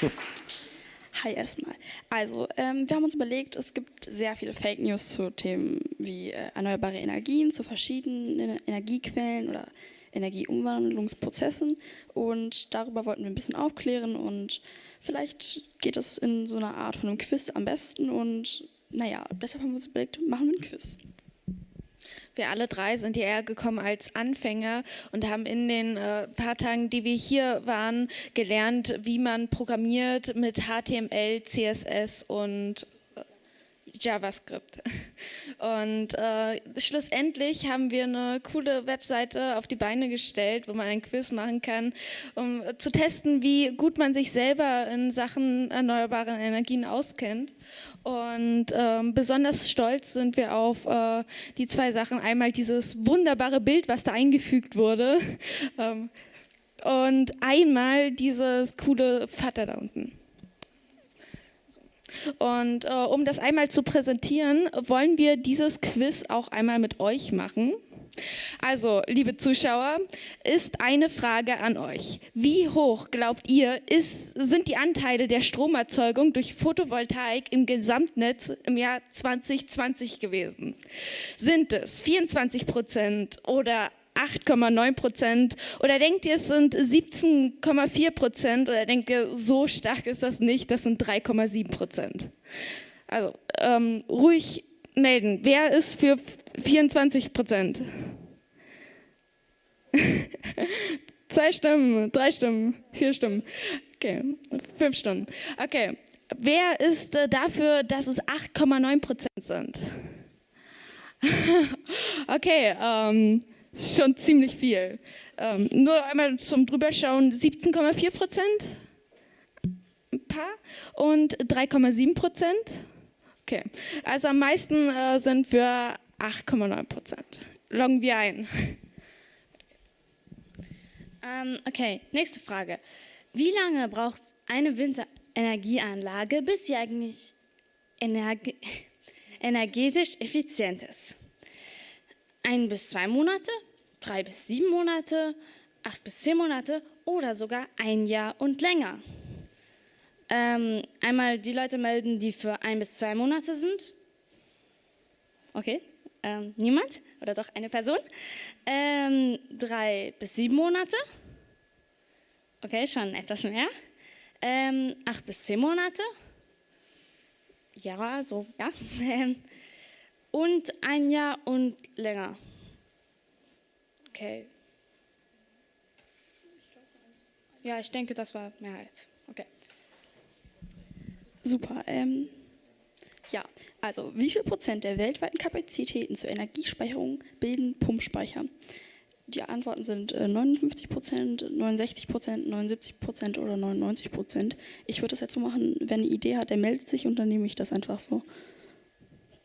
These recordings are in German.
Hi erstmal. Also, ähm, wir haben uns überlegt, es gibt sehr viele Fake News zu Themen wie äh, erneuerbare Energien, zu verschiedenen Energiequellen oder Energieumwandlungsprozessen. Und darüber wollten wir ein bisschen aufklären und vielleicht geht es in so einer Art von einem Quiz am besten. Und naja, deshalb haben wir uns überlegt, machen wir ein Quiz. Wir alle drei sind hierher gekommen als Anfänger und haben in den äh, paar Tagen, die wir hier waren, gelernt, wie man programmiert mit HTML, CSS und JavaScript. Und äh, schlussendlich haben wir eine coole Webseite auf die Beine gestellt, wo man ein Quiz machen kann, um zu testen, wie gut man sich selber in Sachen erneuerbaren Energien auskennt. Und ähm, besonders stolz sind wir auf äh, die zwei Sachen. Einmal dieses wunderbare Bild, was da eingefügt wurde. Ähm, und einmal dieses coole Vater da unten. Und äh, um das einmal zu präsentieren, wollen wir dieses Quiz auch einmal mit euch machen. Also, liebe Zuschauer, ist eine Frage an euch. Wie hoch, glaubt ihr, ist, sind die Anteile der Stromerzeugung durch Photovoltaik im Gesamtnetz im Jahr 2020 gewesen? Sind es 24 Prozent oder 8,9 Prozent oder denkt ihr, es sind 17,4 Prozent oder denkt ihr, so stark ist das nicht, das sind 3,7 Prozent. Also ähm, ruhig melden. Wer ist für 24 Prozent? Zwei Stimmen, drei Stimmen, vier Stimmen. Okay, fünf Stimmen. Okay, wer ist äh, dafür, dass es 8,9 Prozent sind? okay, ähm, schon ziemlich viel. Ähm, nur einmal zum Drüberschauen, 17,4 Prozent, ein paar und 3,7 Prozent. Okay, also am meisten äh, sind wir 8,9 Prozent. Loggen wir ein. Ähm, okay, nächste Frage. Wie lange braucht eine Windenergieanlage, bis sie eigentlich energe energetisch effizient ist? Ein bis zwei Monate, drei bis sieben Monate, acht bis zehn Monate oder sogar ein Jahr und länger. Ähm, einmal die Leute melden, die für ein bis zwei Monate sind. Okay, ähm, niemand oder doch eine Person. Ähm, drei bis sieben Monate. Okay, schon etwas mehr. Ähm, acht bis zehn Monate. Ja, so, ja. und ein Jahr und länger. Okay. Ja, ich denke, das war Mehrheit. Okay. Super. Ähm, ja, also wie viel Prozent der weltweiten Kapazitäten zur Energiespeicherung bilden Pumpspeicher? Die Antworten sind äh, 59 Prozent, 69 Prozent, 79 Prozent oder 99 Prozent. Ich würde das jetzt so machen, wenn eine Idee hat, der meldet sich und dann nehme ich das einfach so.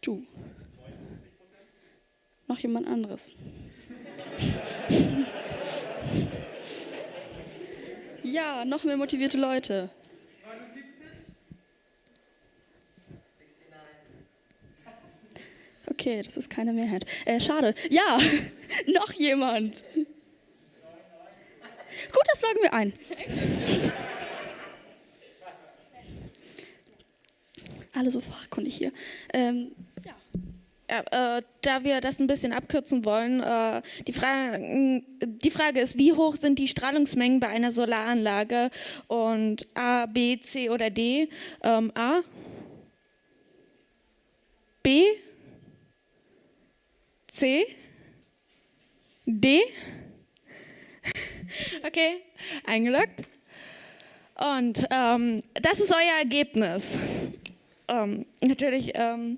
Du. Noch jemand anderes? ja, noch mehr motivierte Leute. Okay, das ist keine Mehrheit. Äh, schade. Ja, noch jemand. Gut, das sagen wir ein. Alle so fachkundig hier. Ähm, äh, da wir das ein bisschen abkürzen wollen, äh, die, Fra die, Frage ist, wie hoch sind die Strahlungsmengen bei einer Solaranlage? Und A, B, C oder D? Ähm, A? B? C? D? Okay, eingeloggt. Und ähm, das ist euer Ergebnis. Ähm, natürlich ähm,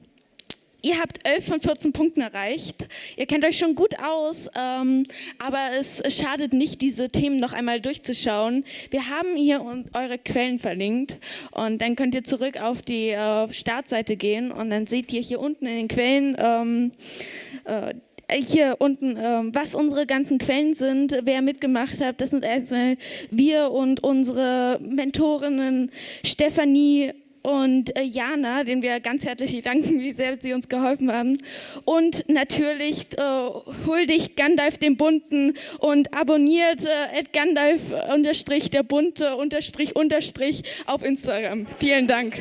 Ihr habt 11 von 14 Punkten erreicht. Ihr kennt euch schon gut aus, ähm, aber es schadet nicht, diese Themen noch einmal durchzuschauen. Wir haben hier eure Quellen verlinkt und dann könnt ihr zurück auf die äh, Startseite gehen und dann seht ihr hier unten in den Quellen ähm, äh, hier unten, äh, was unsere ganzen Quellen sind, wer mitgemacht hat. Das sind also wir und unsere Mentorinnen Stefanie und äh, Jana, den wir ganz herzlich danken, wie sehr sie uns geholfen haben. Und natürlich äh, huldigt Gandalf dem Bunten und abonniert äh, Gandalf unterstrich der Bunte unterstrich unterstrich auf Instagram. Vielen Dank.